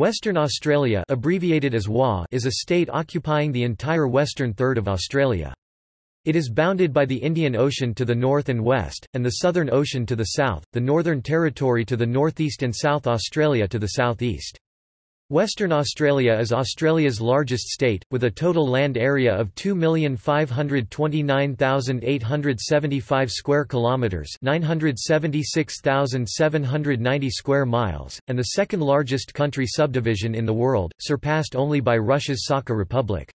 Western Australia abbreviated as WA is a state occupying the entire western third of Australia. It is bounded by the Indian Ocean to the north and west, and the Southern Ocean to the south, the Northern Territory to the northeast and South Australia to the southeast. Western Australia is Australia's largest state, with a total land area of 2,529,875 square kilometres 976,790 square miles, and the second largest country subdivision in the world, surpassed only by Russia's Sakha Republic.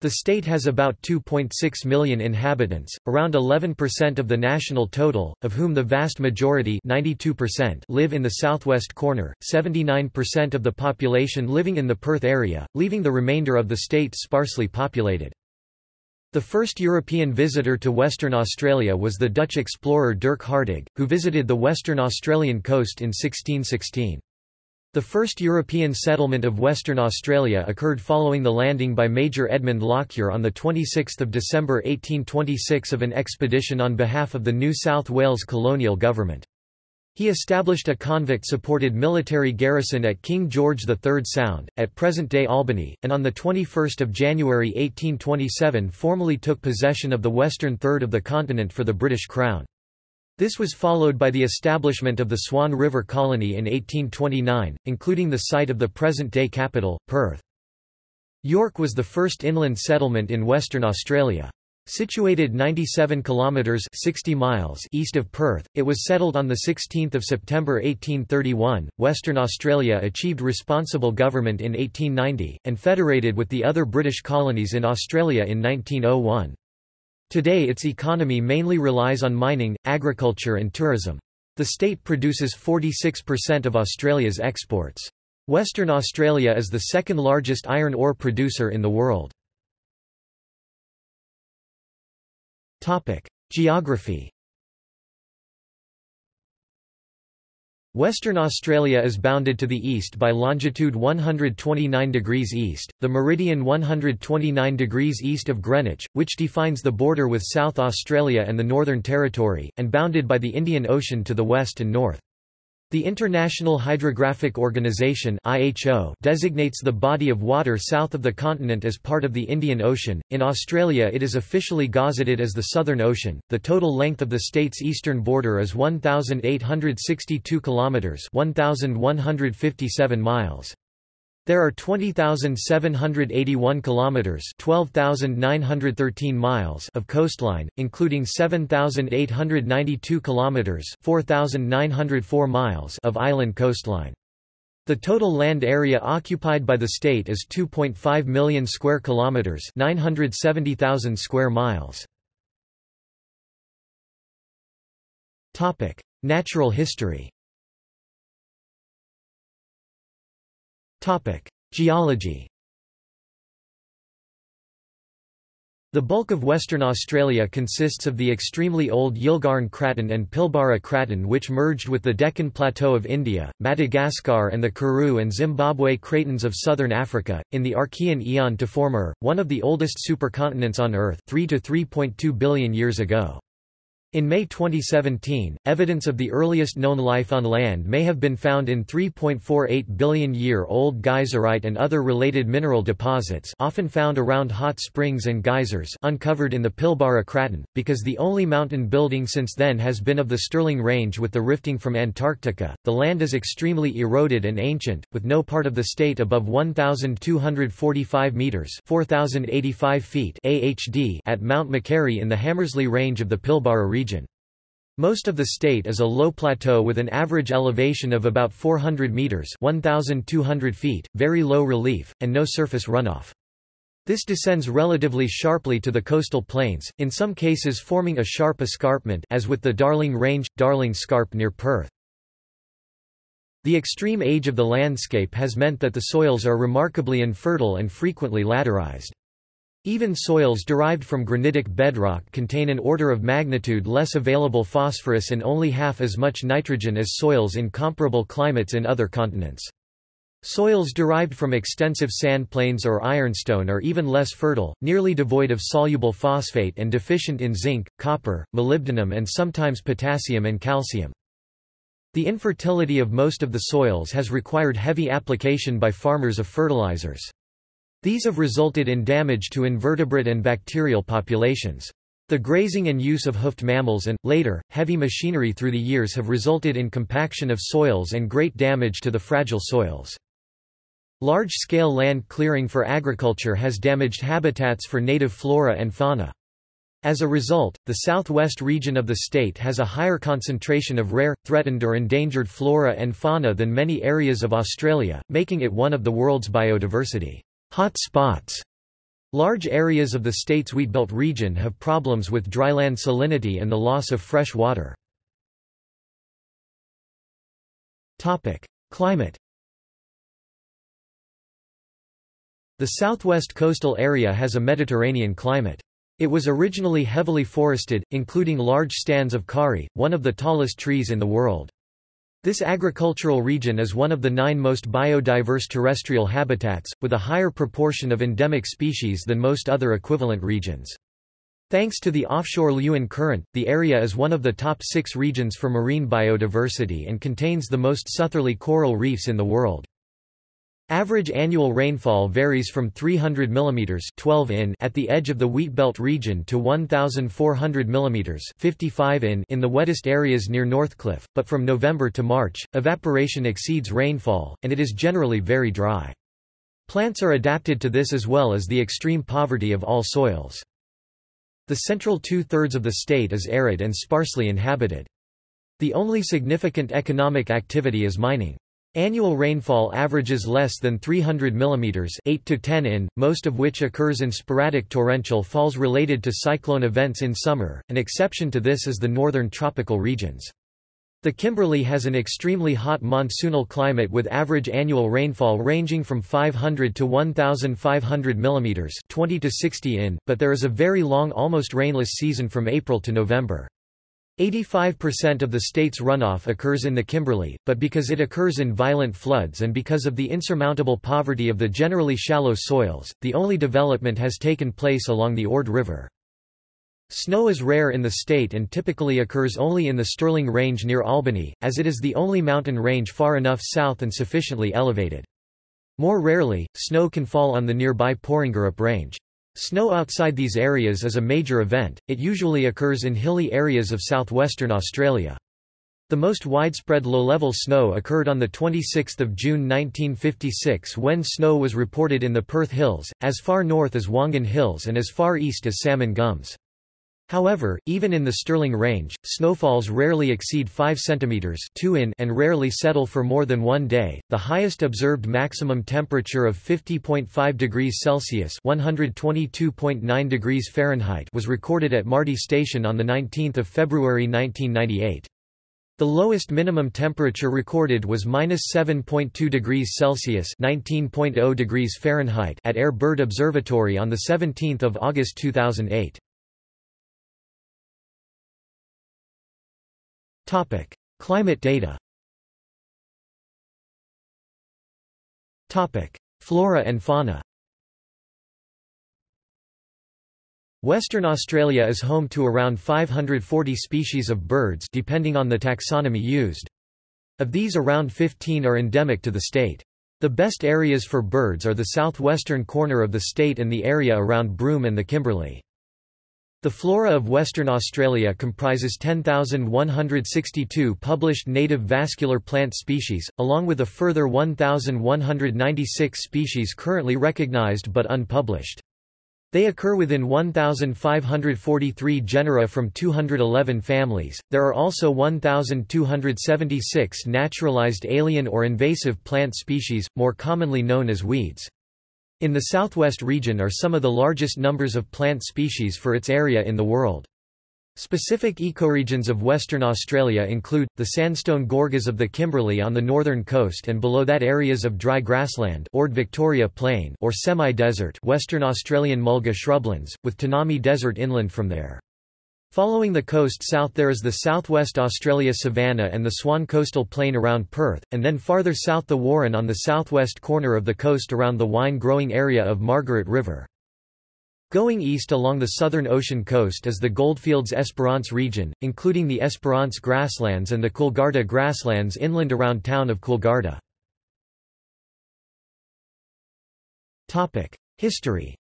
The state has about 2.6 million inhabitants, around 11% of the national total, of whom the vast majority live in the southwest corner, 79% of the population living in the Perth area, leaving the remainder of the state sparsely populated. The first European visitor to Western Australia was the Dutch explorer Dirk Hartog, who visited the Western Australian coast in 1616. The first European settlement of Western Australia occurred following the landing by Major Edmund Lockyer on 26 December 1826 of an expedition on behalf of the New South Wales colonial government. He established a convict-supported military garrison at King George III Sound, at present-day Albany, and on 21 January 1827 formally took possession of the western third of the continent for the British Crown. This was followed by the establishment of the Swan River Colony in 1829, including the site of the present-day capital, Perth. York was the first inland settlement in Western Australia. Situated 97 kilometres 60 miles east of Perth, it was settled on 16 September 1831. Western Australia achieved responsible government in 1890, and federated with the other British colonies in Australia in 1901. Today its economy mainly relies on mining, agriculture and tourism. The state produces 46% of Australia's exports. Western Australia is the second largest iron ore producer in the world. Geography Western Australia is bounded to the east by longitude 129 degrees east, the meridian 129 degrees east of Greenwich, which defines the border with South Australia and the Northern Territory, and bounded by the Indian Ocean to the west and north. The International Hydrographic Organization (IHO) designates the body of water south of the continent as part of the Indian Ocean. In Australia, it is officially gazetted as the Southern Ocean. The total length of the state's eastern border is 1862 kilometers, 1157 miles. There are 20,781 kilometers, 12,913 miles of coastline, including 7,892 kilometers, 4,904 miles of island coastline. The total land area occupied by the state is 2.5 million square kilometers, 970,000 square miles. Topic: Natural history. Geology The bulk of Western Australia consists of the extremely old Yilgarn Craton and Pilbara Craton which merged with the Deccan Plateau of India, Madagascar and the Karoo and Zimbabwe cratons of southern Africa, in the Archean Eon to form Ur, one of the oldest supercontinents on Earth 3 to 3.2 billion years ago. In May 2017, evidence of the earliest known life on land may have been found in 3.48 billion-year-old geyserite and other related mineral deposits often found around hot springs and geysers uncovered in the Pilbara Craton, because the only mountain building since then has been of the Stirling Range with the rifting from Antarctica. The land is extremely eroded and ancient, with no part of the state above 1,245 metres 4,085 feet AHD at Mount Meharry in the Hamersley Range of the Pilbara region region. Most of the state is a low plateau with an average elevation of about 400 meters (1200 feet), very low relief, and no surface runoff. This descends relatively sharply to the coastal plains, in some cases forming a sharp escarpment as with the Darling Range, Darling Scarp near Perth. The extreme age of the landscape has meant that the soils are remarkably infertile and frequently laterized. Even soils derived from granitic bedrock contain an order of magnitude less available phosphorus and only half as much nitrogen as soils in comparable climates in other continents. Soils derived from extensive sand plains or ironstone are even less fertile, nearly devoid of soluble phosphate and deficient in zinc, copper, molybdenum and sometimes potassium and calcium. The infertility of most of the soils has required heavy application by farmers of fertilizers. These have resulted in damage to invertebrate and bacterial populations. The grazing and use of hoofed mammals and, later, heavy machinery through the years have resulted in compaction of soils and great damage to the fragile soils. Large-scale land clearing for agriculture has damaged habitats for native flora and fauna. As a result, the southwest region of the state has a higher concentration of rare, threatened or endangered flora and fauna than many areas of Australia, making it one of the world's biodiversity hot spots. Large areas of the state's wheatbelt region have problems with dryland salinity and the loss of fresh water. Climate The southwest coastal area has a Mediterranean climate. It was originally heavily forested, including large stands of karri, one of the tallest trees in the world. This agricultural region is one of the nine most biodiverse terrestrial habitats, with a higher proportion of endemic species than most other equivalent regions. Thanks to the offshore Leeuwin Current, the area is one of the top six regions for marine biodiversity and contains the most southerly coral reefs in the world. Average annual rainfall varies from 300 mm 12 in at the edge of the Wheatbelt region to 1,400 mm 55 in in the wettest areas near Northcliffe, but from November to March, evaporation exceeds rainfall, and it is generally very dry. Plants are adapted to this as well as the extreme poverty of all soils. The central two-thirds of the state is arid and sparsely inhabited. The only significant economic activity is mining. Annual rainfall averages less than 300 mm 8 to 10 in, most of which occurs in sporadic torrential falls related to cyclone events in summer, an exception to this is the northern tropical regions. The Kimberley has an extremely hot monsoonal climate with average annual rainfall ranging from 500 to 1,500 mm 20 to 60 in, but there is a very long almost rainless season from April to November. 85% of the state's runoff occurs in the Kimberley, but because it occurs in violent floods and because of the insurmountable poverty of the generally shallow soils, the only development has taken place along the Ord River. Snow is rare in the state and typically occurs only in the Stirling Range near Albany, as it is the only mountain range far enough south and sufficiently elevated. More rarely, snow can fall on the nearby Porongurup Range. Snow outside these areas is a major event, it usually occurs in hilly areas of southwestern Australia. The most widespread low-level snow occurred on 26 June 1956 when snow was reported in the Perth Hills, as far north as Wongan Hills and as far east as Salmon Gums. However, even in the Stirling Range, snowfalls rarely exceed 5 cm 2 in and rarely settle for more than one day. The highest observed maximum temperature of 50.5 degrees Celsius (122.9 degrees Fahrenheit) was recorded at Mardie Station on the 19th of February 1998. The lowest minimum temperature recorded was -7.2 degrees Celsius (19.0 degrees Fahrenheit) at Eyre Bird Observatory on the 17th of August 2008. Topic: Climate data. Topic: Flora and fauna. Western Australia is home to around 540 species of birds depending on the taxonomy used. Of these around 15 are endemic to the state. The best areas for birds are the southwestern corner of the state and the area around Broome and the Kimberley. The flora of Western Australia comprises 10,162 published native vascular plant species, along with a further 1,196 species currently recognised but unpublished. They occur within 1,543 genera from 211 families. There are also 1,276 naturalized alien or invasive plant species, more commonly known as weeds. In the southwest region are some of the largest numbers of plant species for its area in the world. Specific ecoregions of Western Australia include, the sandstone gorges of the Kimberley on the northern coast and below that areas of dry grassland Ord Victoria Plain or semi-desert Western Australian mulga shrublands, with Tanami Desert inland from there. Following the coast south there is the southwest Australia savanna and the Swan coastal plain around Perth, and then farther south the Warren on the southwest corner of the coast around the wine-growing area of Margaret River. Going east along the southern ocean coast is the Goldfields Esperance region, including the Esperance grasslands and the Coolgardie grasslands inland around town of Coolgardie. History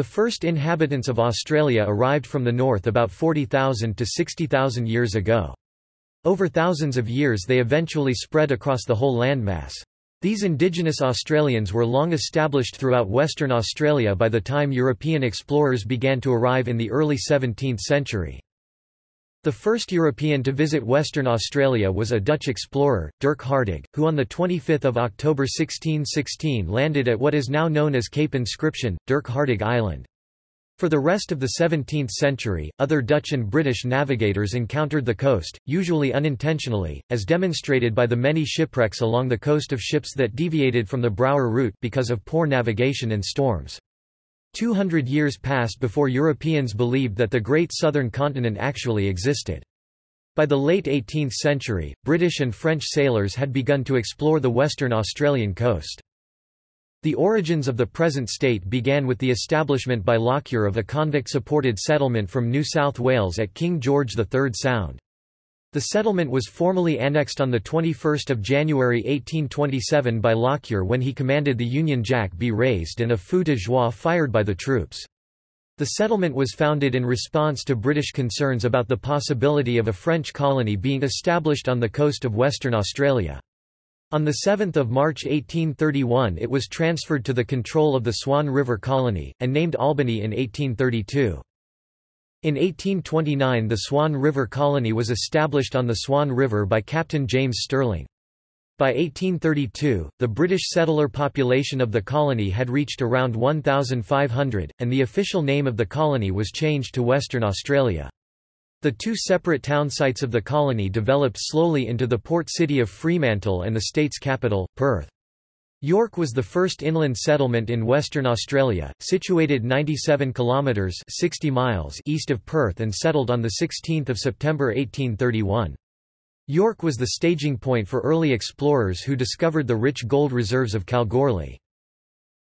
The first inhabitants of Australia arrived from the north about 40,000 to 60,000 years ago. Over thousands of years they eventually spread across the whole landmass. These indigenous Australians were long established throughout Western Australia by the time European explorers began to arrive in the early 17th century. The first European to visit Western Australia was a Dutch explorer, Dirk Hartog, who on 25 October 1616 landed at what is now known as Cape Inscription, Dirk Hartog Island. For the rest of the 17th century, other Dutch and British navigators encountered the coast, usually unintentionally, as demonstrated by the many shipwrecks along the coast of ships that deviated from the Brouwer route because of poor navigation and storms. Two hundred years passed before Europeans believed that the Great Southern Continent actually existed. By the late 18th century, British and French sailors had begun to explore the western Australian coast. The origins of the present state began with the establishment by Lockyer of a convict-supported settlement from New South Wales at King George III Sound. The settlement was formally annexed on 21 January 1827 by Lockyer when he commanded the Union Jack be raised and a feu de joie fired by the troops. The settlement was founded in response to British concerns about the possibility of a French colony being established on the coast of Western Australia. On 7 March 1831 it was transferred to the control of the Swan River Colony, and named Albany in 1832. In 1829 the Swan River Colony was established on the Swan River by Captain James Stirling. By 1832, the British settler population of the colony had reached around 1,500, and the official name of the colony was changed to Western Australia. The two separate town sites of the colony developed slowly into the port city of Fremantle and the state's capital, Perth. York was the first inland settlement in Western Australia, situated 97 kilometres 60 miles east of Perth and settled on 16 September 1831. York was the staging point for early explorers who discovered the rich gold reserves of Kalgoorlie.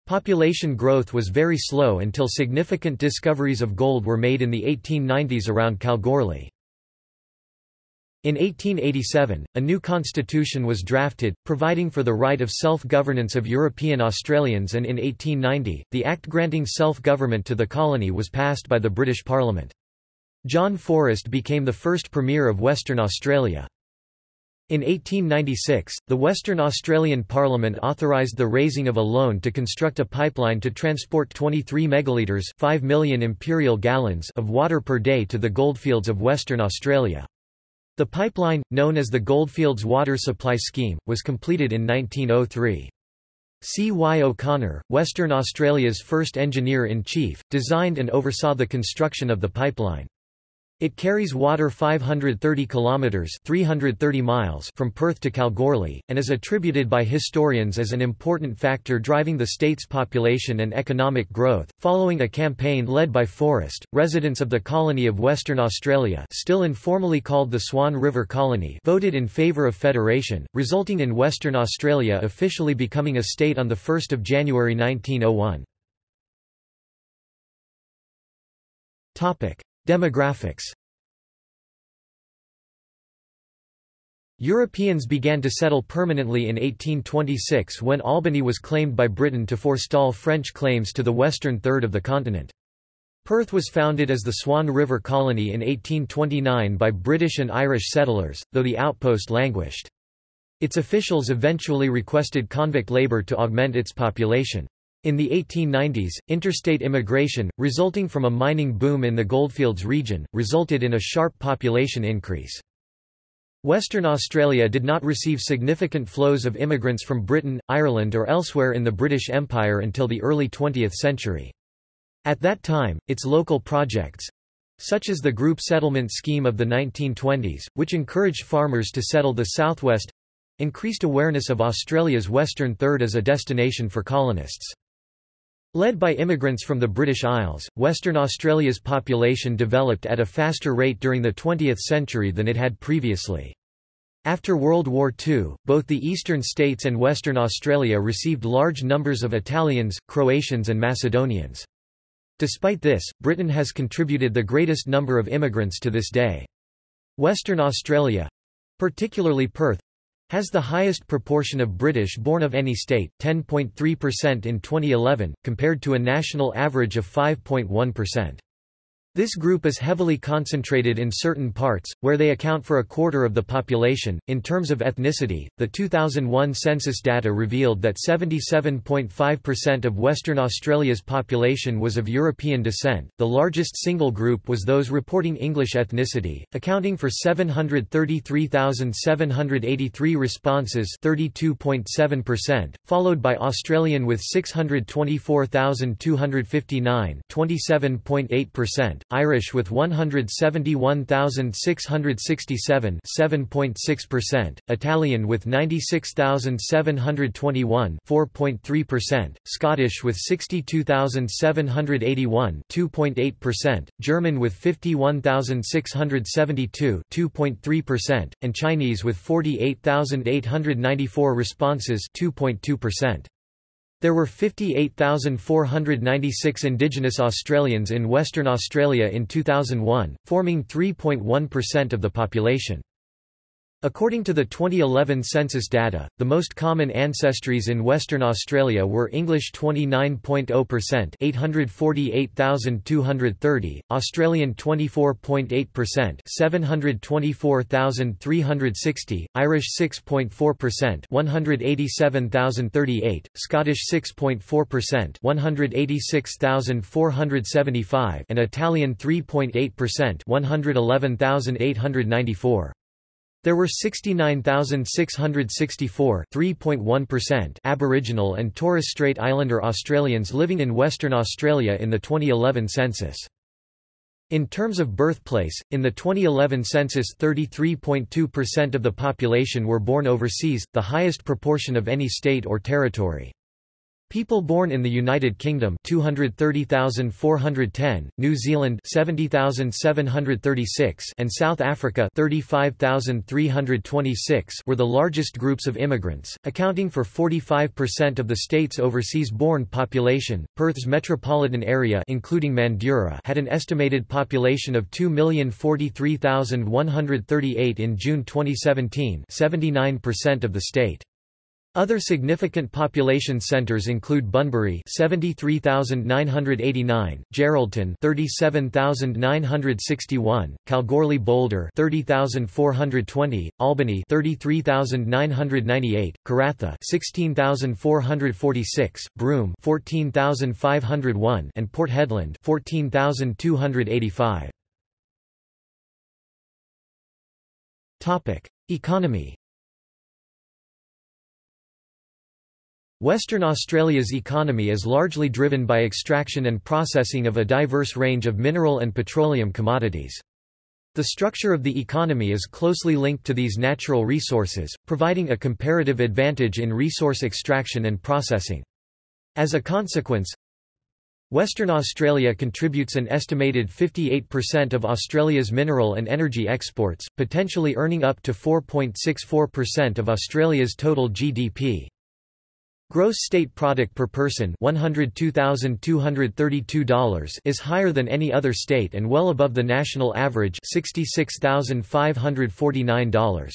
Population growth was very slow until significant discoveries of gold were made in the 1890s around Kalgoorlie. In 1887, a new constitution was drafted, providing for the right of self-governance of European Australians and in 1890, the Act granting self-government to the colony was passed by the British Parliament. John Forrest became the first Premier of Western Australia. In 1896, the Western Australian Parliament authorised the raising of a loan to construct a pipeline to transport 23 megalitres 5 million imperial gallons of water per day to the goldfields of Western Australia. The pipeline, known as the Goldfields Water Supply Scheme, was completed in 1903. C. Y. O'Connor, Western Australia's first engineer-in-chief, designed and oversaw the construction of the pipeline. It carries water 530 kilometers (330 miles) from Perth to Kalgoorlie and is attributed by historians as an important factor driving the state's population and economic growth. Following a campaign led by Forrest, residents of the colony of Western Australia, still informally called the Swan River Colony, voted in favour of federation, resulting in Western Australia officially becoming a state on the 1st of January 1901. Topic: Demographics Europeans began to settle permanently in 1826 when Albany was claimed by Britain to forestall French claims to the western third of the continent. Perth was founded as the Swan River Colony in 1829 by British and Irish settlers, though the outpost languished. Its officials eventually requested convict labour to augment its population. In the 1890s, interstate immigration, resulting from a mining boom in the Goldfields region, resulted in a sharp population increase. Western Australia did not receive significant flows of immigrants from Britain, Ireland or elsewhere in the British Empire until the early 20th century. At that time, its local projects—such as the group settlement scheme of the 1920s, which encouraged farmers to settle the southwest—increased awareness of Australia's western third as a destination for colonists. Led by immigrants from the British Isles, Western Australia's population developed at a faster rate during the 20th century than it had previously. After World War II, both the eastern states and Western Australia received large numbers of Italians, Croatians and Macedonians. Despite this, Britain has contributed the greatest number of immigrants to this day. Western Australia—particularly Perth, has the highest proportion of British born of any state, 10.3% in 2011, compared to a national average of 5.1%. This group is heavily concentrated in certain parts, where they account for a quarter of the population. In terms of ethnicity, the 2001 census data revealed that 77.5% of Western Australia's population was of European descent. The largest single group was those reporting English ethnicity, accounting for 733,783 responses, 32.7%, followed by Australian with 624,259, 27.8%. Irish with 171,667 7.6%, Italian with 96,721 4.3%, Scottish with 62,781 2.8%, German with 51,672 2.3%, and Chinese with 48,894 responses 2.2%. There were 58,496 Indigenous Australians in Western Australia in 2001, forming 3.1% of the population. According to the 2011 census data, the most common ancestries in Western Australia were English 29.0% 848,230, Australian 24.8% 724,360, Irish 6.4% 187,038, Scottish 6.4% 186,475 and Italian 3.8% 111,894. There were 69,664 Aboriginal and Torres Strait Islander Australians living in Western Australia in the 2011 census. In terms of birthplace, in the 2011 census 33.2% of the population were born overseas, the highest proportion of any state or territory. People born in the United Kingdom 230,410, New Zealand 70,736 and South Africa 35,326 were the largest groups of immigrants, accounting for 45% of the state's overseas-born population. Perth's metropolitan area including Mandurah had an estimated population of 2,043,138 in June 2017, 79% of the state. Other significant population centers include Bunbury 73,989, Geraldton 37,961, Kalgoorlie Boulder 30,420, Albany 33,998, Karratha 16,446, Broome 14,501 and Port Hedland 14,285. Topic: Economy Western Australia's economy is largely driven by extraction and processing of a diverse range of mineral and petroleum commodities. The structure of the economy is closely linked to these natural resources, providing a comparative advantage in resource extraction and processing. As a consequence, Western Australia contributes an estimated 58% of Australia's mineral and energy exports, potentially earning up to 4.64% of Australia's total GDP. Gross state product per person $102,232 is higher than any other state and well above the national average $66,549.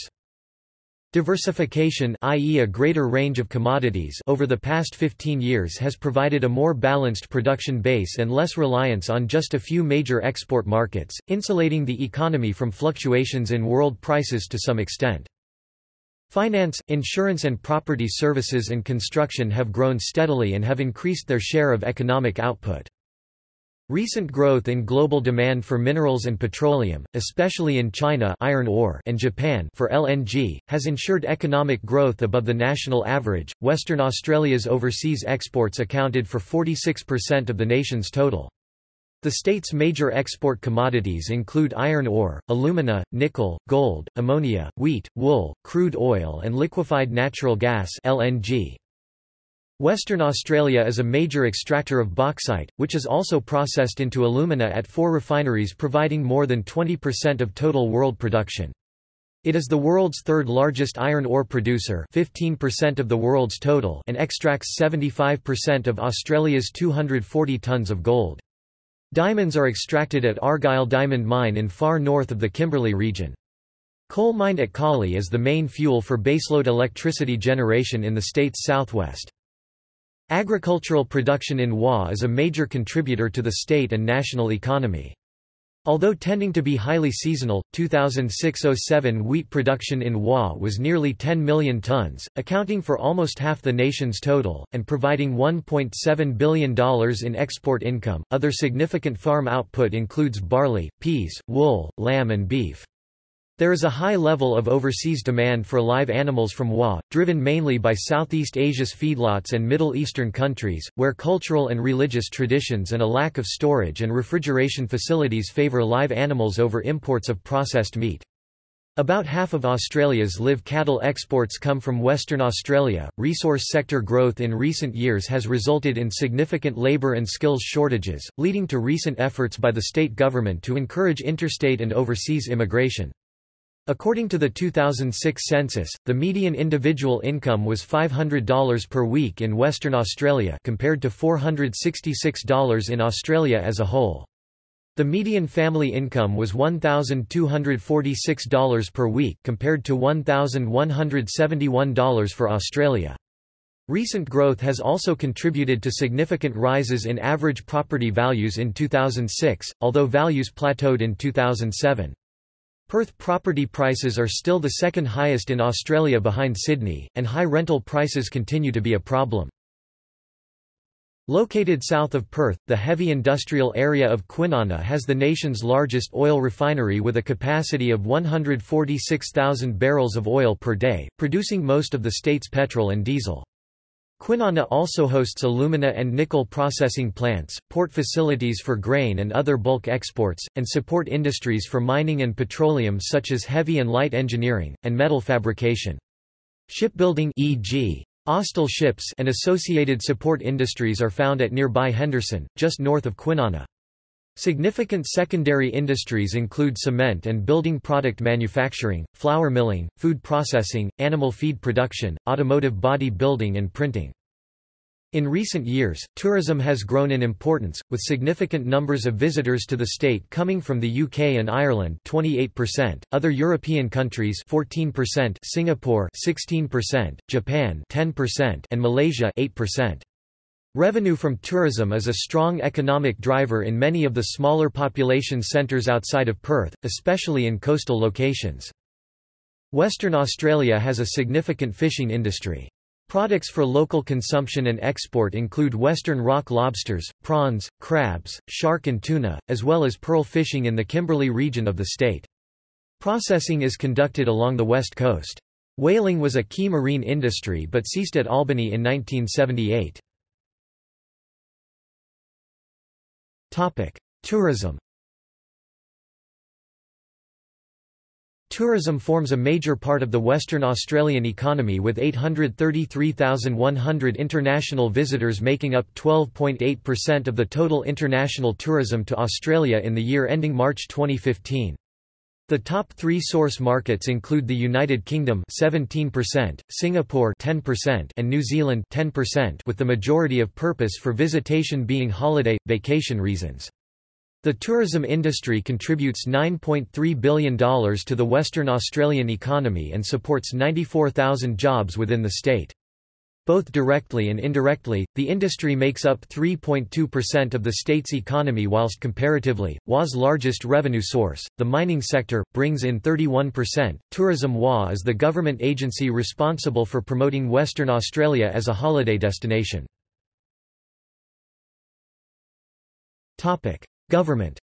Diversification i.e. a greater range of commodities over the past 15 years has provided a more balanced production base and less reliance on just a few major export markets, insulating the economy from fluctuations in world prices to some extent. Finance, insurance and property services and construction have grown steadily and have increased their share of economic output. Recent growth in global demand for minerals and petroleum, especially in China iron ore and Japan for LNG, has ensured economic growth above the national average. Western Australia's overseas exports accounted for 46% of the nation's total. The state's major export commodities include iron ore, alumina, nickel, gold, ammonia, wheat, wool, crude oil and liquefied natural gas LNG. Western Australia is a major extractor of bauxite, which is also processed into alumina at four refineries providing more than 20% of total world production. It is the world's third largest iron ore producer 15% of the world's total and extracts 75% of Australia's 240 tonnes of gold. Diamonds are extracted at Argyle Diamond Mine in far north of the Kimberley region. Coal mined at Collie is the main fuel for baseload electricity generation in the state's southwest. Agricultural production in Wa is a major contributor to the state and national economy. Although tending to be highly seasonal, 2006–07 wheat production in Wa was nearly 10 million tons, accounting for almost half the nation's total, and providing $1.7 billion in export income. Other significant farm output includes barley, peas, wool, lamb and beef. There is a high level of overseas demand for live animals from Wa, driven mainly by Southeast Asia's feedlots and Middle Eastern countries, where cultural and religious traditions and a lack of storage and refrigeration facilities favour live animals over imports of processed meat. About half of Australia's live cattle exports come from Western Australia. Resource sector growth in recent years has resulted in significant labour and skills shortages, leading to recent efforts by the state government to encourage interstate and overseas immigration. According to the 2006 census, the median individual income was $500 per week in Western Australia compared to $466 in Australia as a whole. The median family income was $1,246 per week compared to $1,171 for Australia. Recent growth has also contributed to significant rises in average property values in 2006, although values plateaued in 2007. Perth property prices are still the second highest in Australia behind Sydney, and high rental prices continue to be a problem. Located south of Perth, the heavy industrial area of Kwinana has the nation's largest oil refinery with a capacity of 146,000 barrels of oil per day, producing most of the state's petrol and diesel. Kwinana also hosts alumina and nickel processing plants, port facilities for grain and other bulk exports, and support industries for mining and petroleum such as heavy and light engineering, and metal fabrication. Shipbuilding e.g. Austal ships and associated support industries are found at nearby Henderson, just north of Kwinana. Significant secondary industries include cement and building product manufacturing, flour milling, food processing, animal feed production, automotive body building and printing. In recent years, tourism has grown in importance, with significant numbers of visitors to the state coming from the UK and Ireland 28%, other European countries 14%, Singapore 16%, Japan 10%, and Malaysia 8%. Revenue from tourism is a strong economic driver in many of the smaller population centres outside of Perth, especially in coastal locations. Western Australia has a significant fishing industry. Products for local consumption and export include western rock lobsters, prawns, crabs, shark and tuna, as well as pearl fishing in the Kimberley region of the state. Processing is conducted along the west coast. Whaling was a key marine industry but ceased at Albany in 1978. Tourism Tourism forms a major part of the Western Australian economy with 833,100 international visitors making up 12.8% of the total international tourism to Australia in the year ending March 2015. The top three source markets include the United Kingdom 17%, Singapore 10%, and New Zealand 10%, with the majority of purpose for visitation being holiday, vacation reasons. The tourism industry contributes $9.3 billion to the Western Australian economy and supports 94,000 jobs within the state. Both directly and indirectly, the industry makes up 3.2% of the state's economy whilst comparatively, WA's largest revenue source, the mining sector, brings in 31%. Tourism WA is the government agency responsible for promoting Western Australia as a holiday destination. Government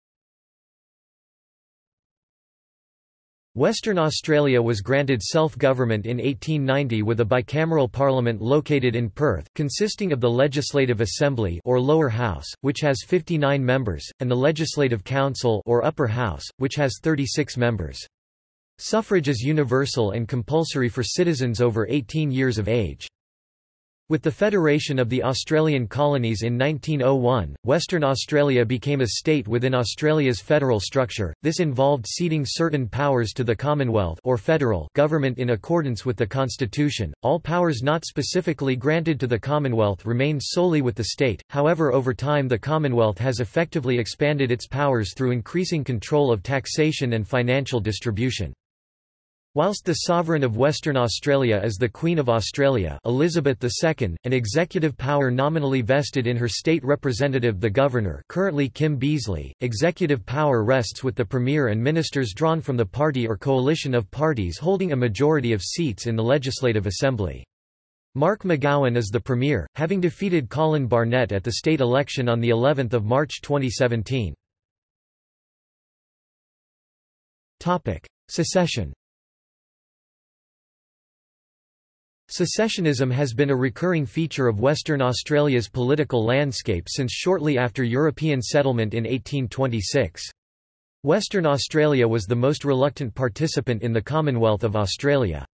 Western Australia was granted self-government in 1890 with a bicameral parliament located in Perth, consisting of the Legislative Assembly or Lower House, which has 59 members, and the Legislative Council or Upper House, which has 36 members. Suffrage is universal and compulsory for citizens over 18 years of age. With the Federation of the Australian Colonies in 1901, Western Australia became a state within Australia's federal structure. This involved ceding certain powers to the Commonwealth or federal government in accordance with the constitution. All powers not specifically granted to the Commonwealth remained solely with the state. However, over time the Commonwealth has effectively expanded its powers through increasing control of taxation and financial distribution. Whilst the sovereign of Western Australia is the Queen of Australia Elizabeth II, an executive power nominally vested in her state representative the Governor currently Kim Beazley, executive power rests with the Premier and ministers drawn from the party or coalition of parties holding a majority of seats in the Legislative Assembly. Mark McGowan is the Premier, having defeated Colin Barnett at the state election on of March 2017. Secession Secessionism has been a recurring feature of Western Australia's political landscape since shortly after European settlement in 1826. Western Australia was the most reluctant participant in the Commonwealth of Australia.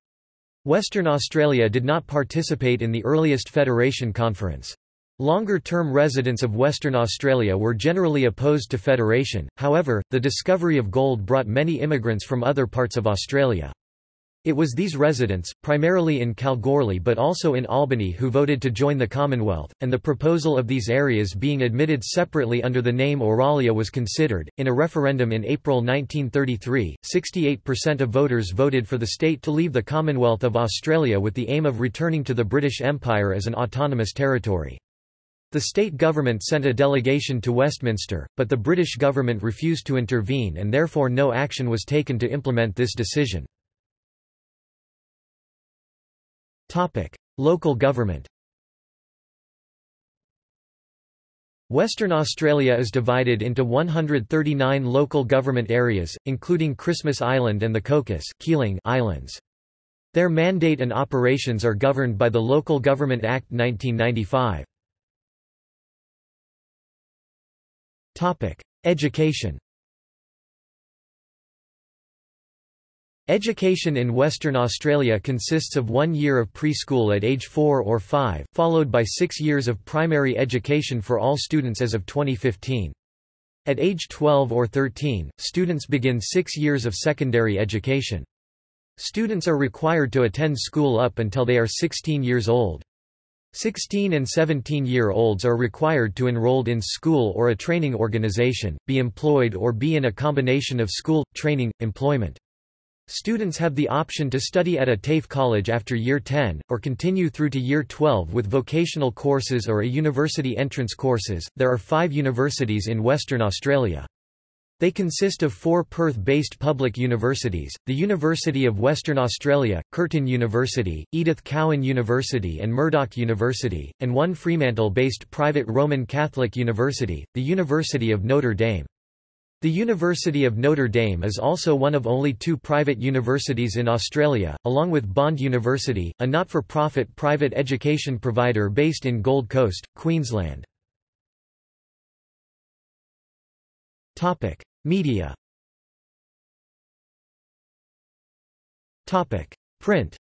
Western Australia did not participate in the earliest Federation Conference. Longer-term residents of Western Australia were generally opposed to federation, however, the discovery of gold brought many immigrants from other parts of Australia. It was these residents, primarily in Kalgoorlie but also in Albany who voted to join the Commonwealth, and the proposal of these areas being admitted separately under the name Auralia was considered. In a referendum in April 1933, 68% of voters voted for the state to leave the Commonwealth of Australia with the aim of returning to the British Empire as an autonomous territory. The state government sent a delegation to Westminster, but the British government refused to intervene and therefore no action was taken to implement this decision. Local government Western Australia is divided into 139 local government areas, including Christmas Island and the Cocos Keeling Islands. Their mandate and operations are governed by the Local Government Act 1995. Education Education in Western Australia consists of one year of preschool at age 4 or 5, followed by six years of primary education for all students as of 2015. At age 12 or 13, students begin six years of secondary education. Students are required to attend school up until they are 16 years old. 16 and 17-year-olds are required to enrolled in school or a training organization, be employed or be in a combination of school, training, employment. Students have the option to study at a TAFE college after Year 10, or continue through to Year 12 with vocational courses or a university entrance courses. There are five universities in Western Australia. They consist of four Perth-based public universities, the University of Western Australia, Curtin University, Edith Cowan University and Murdoch University, and one Fremantle-based private Roman Catholic university, the University of Notre Dame. The University of Notre Dame is also one of only two private universities in Australia, along with Bond University, a not-for-profit private education provider based in Gold Coast, Queensland. Media Print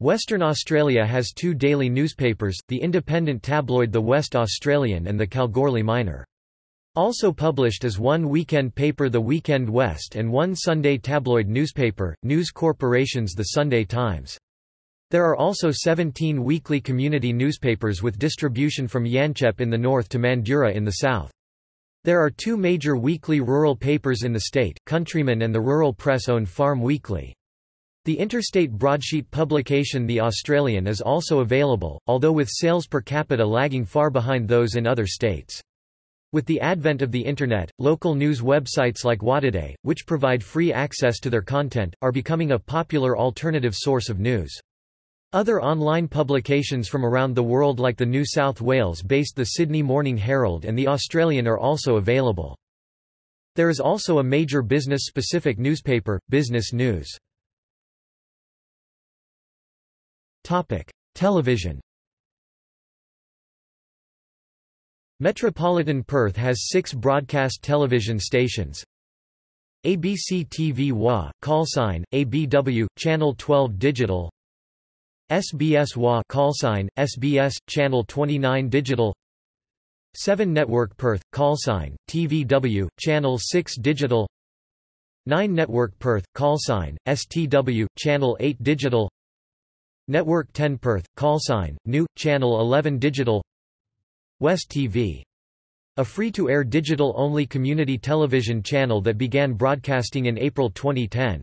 Western Australia has two daily newspapers, the independent tabloid The West Australian and the Kalgoorlie Miner. Also published is one weekend paper The Weekend West and one Sunday tabloid newspaper, News Corporation's The Sunday Times. There are also 17 weekly community newspapers with distribution from Yanchep in the north to Mandurah in the south. There are two major weekly rural papers in the state, Countryman and the Rural Press own Farm Weekly. The interstate broadsheet publication The Australian is also available, although with sales per capita lagging far behind those in other states. With the advent of the Internet, local news websites like WAtoday, which provide free access to their content, are becoming a popular alternative source of news. Other online publications from around the world like the New South Wales-based The Sydney Morning Herald and The Australian are also available. There is also a major business-specific newspaper, Business News. Topic: Television. Metropolitan Perth has six broadcast television stations. ABC TV WA, call sign, ABW, Channel 12 Digital SBS WA call sign SBS channel 29 digital 7 Network Perth call sign TVW channel 6 digital 9 Network Perth call sign STW channel 8 digital Network 10 Perth call sign new channel 11 digital West TV a free-to-air digital-only community television channel that began broadcasting in April 2010.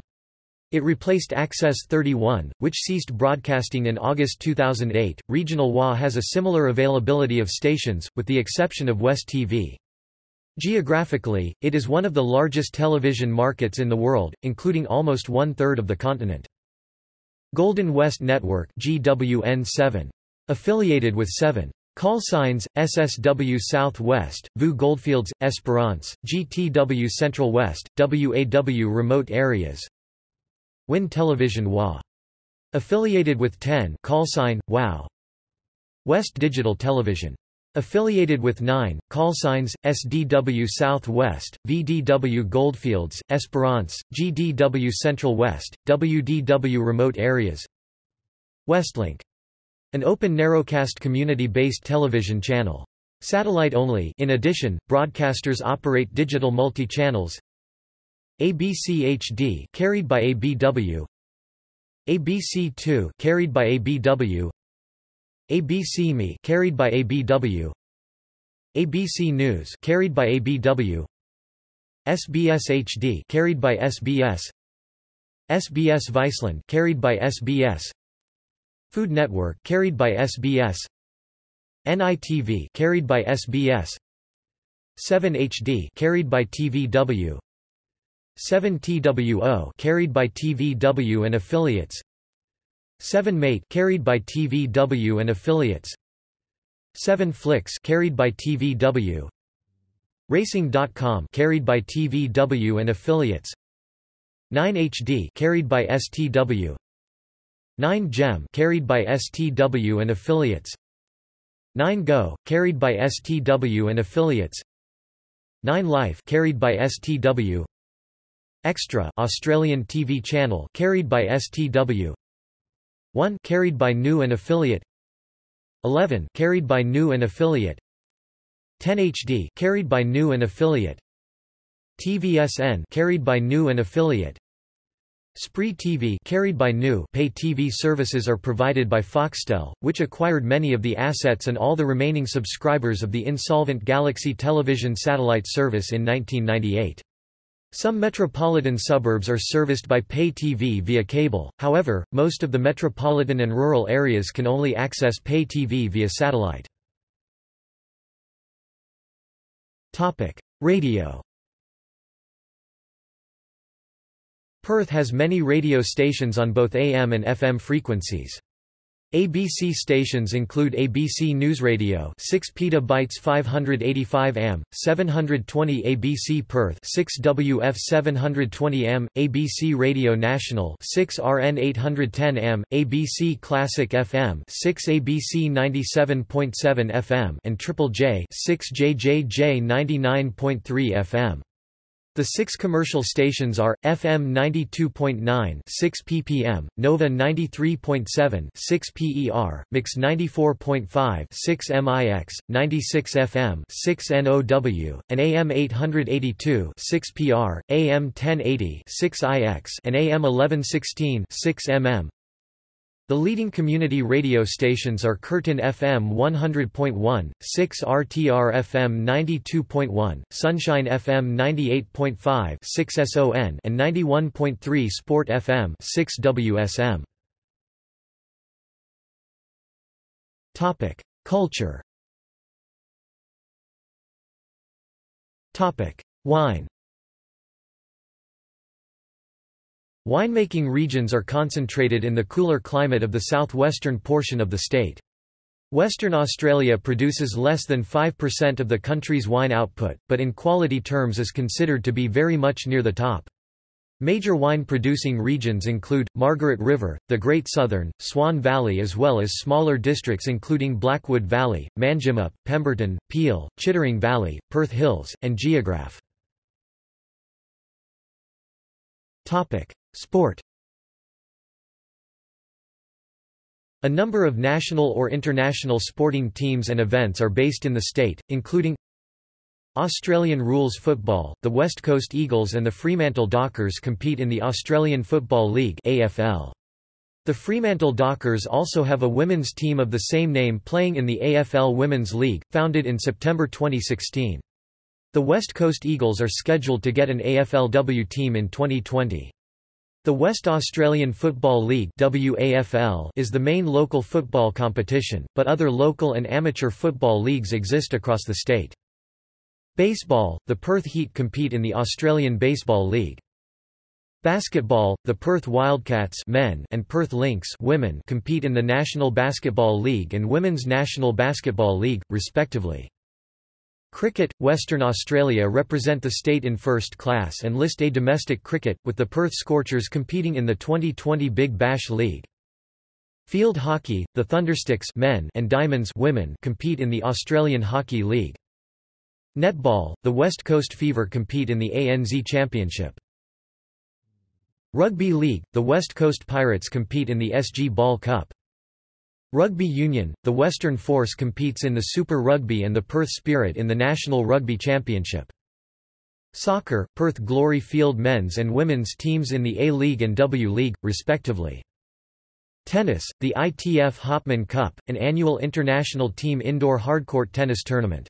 It replaced Access 31, which ceased broadcasting in August 2008. Regional WA has a similar availability of stations, with the exception of West TV. Geographically, it is one of the largest television markets in the world, including almost one-third of the continent. Golden West Network GWN7. Affiliated with 7. Call signs, SSW Southwest, VU Goldfields, Esperance, GTW Central West, WAW Remote Areas, Win Television WA. Affiliated with 10 call sign, WOW. West Digital Television. Affiliated with 9, call signs, SDW Southwest, VDW Goldfields, Esperance, GDW Central West, WDW Remote Areas Westlink. An open narrowcast community-based television channel. Satellite only in addition, broadcasters operate digital multi-channels ABC HD carried by ABW ABC2 carried by ABW ABC Me carried by ABW ABC News carried by ABW SBS HD carried by SBS SBS Viceland carried by SBS Food Network carried by SBS NITV carried by SBS 7 HD carried by TVW 7TWO carried by TVW and affiliates 7 Mate carried by TVW and affiliates. 7 Flicks carried by TVW Racing.com carried by TVW and affiliates. 9 HD carried by STW 9 Gem carried by STW and affiliates. 9 Go carried by STW and affiliates. 9 Life carried by STW Extra Australian TV channel carried by STW 1 carried by New and affiliate. 11 carried by New and affiliate. 10 HD carried by New and affiliate. TVSN carried by New and affiliate. Spree TV carried by New pay TV services are provided by Foxtel, which acquired many of the assets and all the remaining subscribers of the insolvent Galaxy Television satellite service in 1998. Some metropolitan suburbs are serviced by pay TV via cable, however, most of the metropolitan and rural areas can only access pay TV via satellite. Radio Perth has many radio stations on both AM and FM frequencies. ABC stations include ABC News Radio 6 PB 585 am 720 ABC Perth 6 WF 720 m ABC Radio National 6 RN 810 m ABC Classic FM 6 ABC 97.7 FM and Triple J 6 JJJ 99.3 FM the six commercial stations are, FM 92.9 6 ppm, Nova 93.7 6 PER, Mix 94.5 6 MIX, 96 FM 6 NOW, and AM 882 6 PR, AM 1080 6 IX and AM 1116 6 MM. The leading community radio stations are Curtin FM 100.1, 6 RTR FM 92.1, Sunshine FM 98.5 6 SON and 91.3 Sport FM 6 WSM. Topic: Culture. Topic: Wine. Winemaking regions are concentrated in the cooler climate of the southwestern portion of the state. Western Australia produces less than 5% of the country's wine output, but in quality terms is considered to be very much near the top. Major wine-producing regions include, Margaret River, the Great Southern, Swan Valley as well as smaller districts including Blackwood Valley, Manjimup, Pemberton, Peel, Chittering Valley, Perth Hills, and Geographe. Sport A number of national or international sporting teams and events are based in the state, including Australian rules football, the West Coast Eagles and the Fremantle Dockers compete in the Australian Football League AFL. The Fremantle Dockers also have a women's team of the same name playing in the AFL Women's League, founded in September 2016. The West Coast Eagles are scheduled to get an AFLW team in 2020. The West Australian Football League WAFL is the main local football competition, but other local and amateur football leagues exist across the state. Baseball, the Perth Heat compete in the Australian Baseball League. Basketball, the Perth Wildcats men and Perth Lynx women compete in the National Basketball League and Women's National Basketball League, respectively. Cricket, Western Australia represent the state in first class and list A domestic cricket, with the Perth Scorchers competing in the 2020 Big Bash League. Field hockey, the Thundersticks men and Diamonds women compete in the Australian Hockey League. Netball, the West Coast Fever compete in the ANZ Championship. Rugby League, the West Coast Pirates compete in the SG Ball Cup. Rugby Union, the Western Force competes in the Super Rugby and the Perth Spirit in the National Rugby Championship. Soccer, Perth Glory Field men's and women's teams in the A-League and W-League, respectively. Tennis, the ITF Hopman Cup, an annual international team indoor hardcourt tennis tournament.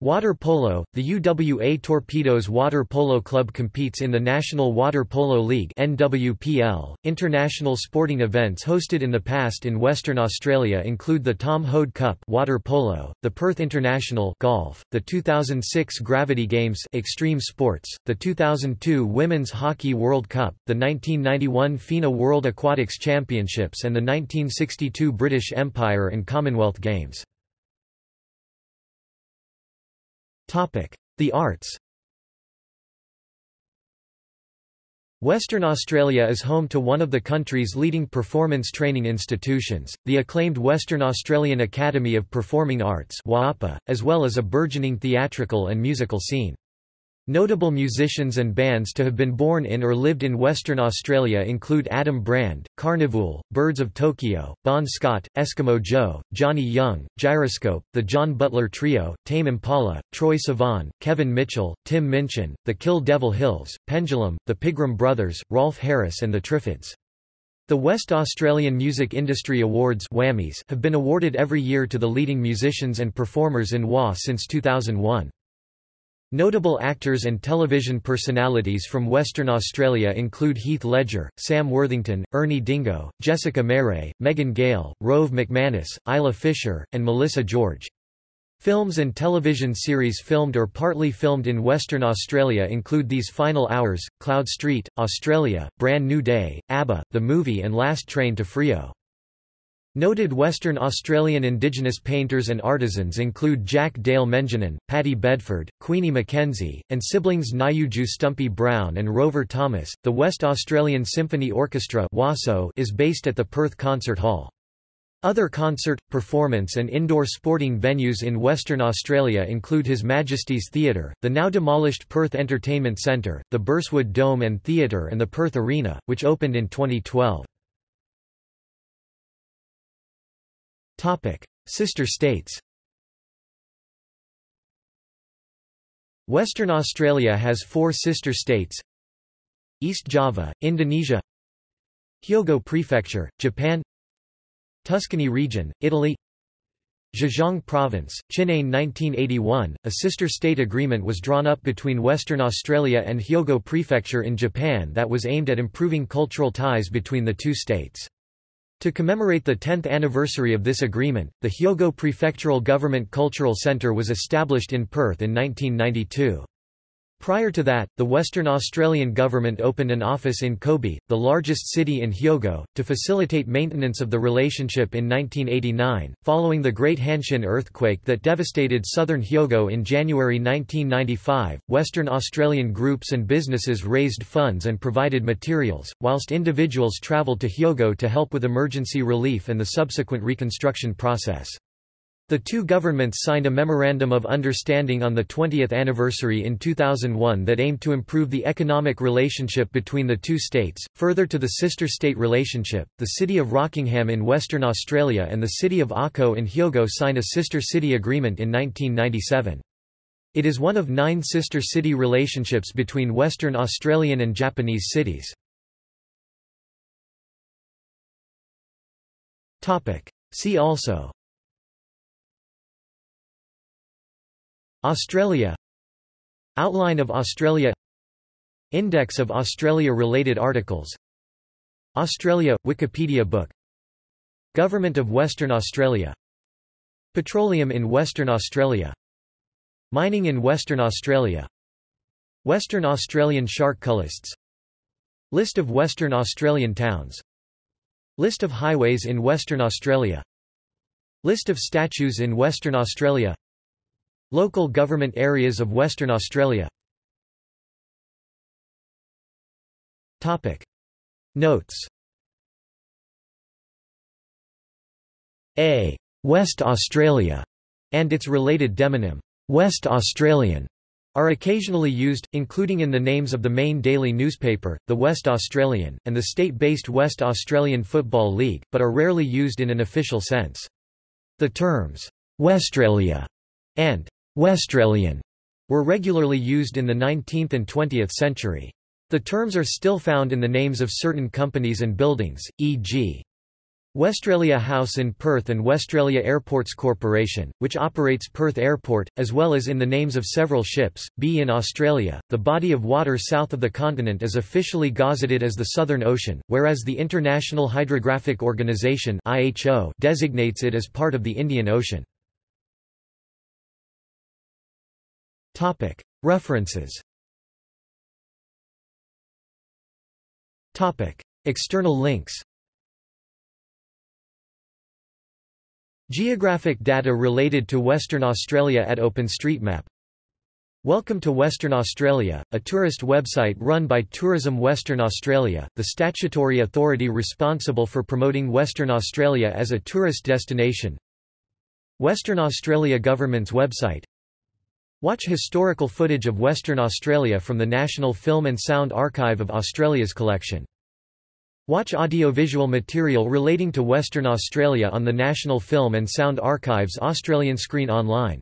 Water polo, the UWA Torpedoes Water Polo Club competes in the National Water Polo League NWPL. International sporting events hosted in the past in Western Australia include the Tom Hoad Cup Water Polo, the Perth International Golf, the 2006 Gravity Games Extreme Sports, the 2002 Women's Hockey World Cup, the 1991 FINA World Aquatics Championships and the 1962 British Empire and Commonwealth Games. The arts Western Australia is home to one of the country's leading performance training institutions, the acclaimed Western Australian Academy of Performing Arts as well as a burgeoning theatrical and musical scene. Notable musicians and bands to have been born in or lived in Western Australia include Adam Brand, Karnivool, Birds of Tokyo, Bon Scott, Eskimo Joe, Johnny Young, Gyroscope, The John Butler Trio, Tame Impala, Troye Sivan, Kevin Mitchell, Tim Minchin, The Kill Devil Hills, Pendulum, The Pigram Brothers, Rolf Harris and The Triffids. The West Australian Music Industry Awards have been awarded every year to the leading musicians and performers in WA since 2001. Notable actors and television personalities from Western Australia include Heath Ledger, Sam Worthington, Ernie Dingo, Jessica Marais, Megan Gale, Rove McManus, Isla Fisher, and Melissa George. Films and television series filmed or partly filmed in Western Australia include These Final Hours, Cloud Street, Australia, Brand New Day, ABBA, The Movie and Last Train to Freo. Noted Western Australian Indigenous painters and artisans include Jack Dale Mengenen, Paddy Bedford, Queenie McKenzie, and siblings Nyuju Stumpy Brown and Rover Thomas. The West Australian Symphony Orchestra is based at the Perth Concert Hall. Other concert, performance and indoor sporting venues in Western Australia include His Majesty's Theatre, the now demolished Perth Entertainment Centre, the Burswood Dome and Theatre and the Perth Arena, which opened in 2012. Sister states. Western Australia has four sister states. East Java, Indonesia. Hyogo Prefecture, Japan. Tuscany Region, Italy. Zhejiang Province, Chinane 1981, a sister state agreement was drawn up between Western Australia and Hyogo Prefecture in Japan that was aimed at improving cultural ties between the two states. To commemorate the 10th anniversary of this agreement, the Hyogo Prefectural Government Cultural Centre was established in Perth in 1992. Prior to that, the Western Australian government opened an office in Kobe, the largest city in Hyogo, to facilitate maintenance of the relationship in 1989. Following the Great Hanshin earthquake that devastated southern Hyogo in January 1995, Western Australian groups and businesses raised funds and provided materials, whilst individuals travelled to Hyogo to help with emergency relief and the subsequent reconstruction process. The two governments signed a Memorandum of Understanding on the 20th anniversary in 2001 that aimed to improve the economic relationship between the two states. Further to the sister state relationship, the city of Rockingham in Western Australia and the city of Ako in Hyogo signed a sister city agreement in 1997. It is one of nine sister city relationships between Western Australian and Japanese cities. See also Australia. Outline of Australia. Index of Australia-related articles. Australia – Wikipedia book. Government of Western Australia. Petroleum in Western Australia. Mining in Western Australia. Western Australian shark cullists List of Western Australian towns. List of highways in Western Australia. List of statues in Western Australia Local government areas of Western Australia Topic. Notes A. West Australia and its related demonym, West Australian, are occasionally used, including in the names of the main daily newspaper, the West Australian, and the state-based West Australian Football League, but are rarely used in an official sense. The terms, Westralia and Westralian were regularly used in the 19th and 20th century. The terms are still found in the names of certain companies and buildings, e.g. Westralia House in Perth and Westralia Airports Corporation, which operates Perth Airport, as well as in the names of several ships. B in Australia, the body of water south of the continent is officially gazetted as the Southern Ocean, whereas the International Hydrographic Organization (IHO) designates it as part of the Indian Ocean. Topic. References. Topic. External links. Geographic data related to Western Australia at OpenStreetMap. Welcome to Western Australia, a tourist website run by Tourism Western Australia, the statutory authority responsible for promoting Western Australia as a tourist destination. Western Australia Government's website Watch historical footage of Western Australia from the National Film and Sound Archive of Australia's collection. Watch audiovisual material relating to Western Australia on the National Film and Sound Archive's Australian Screen Online.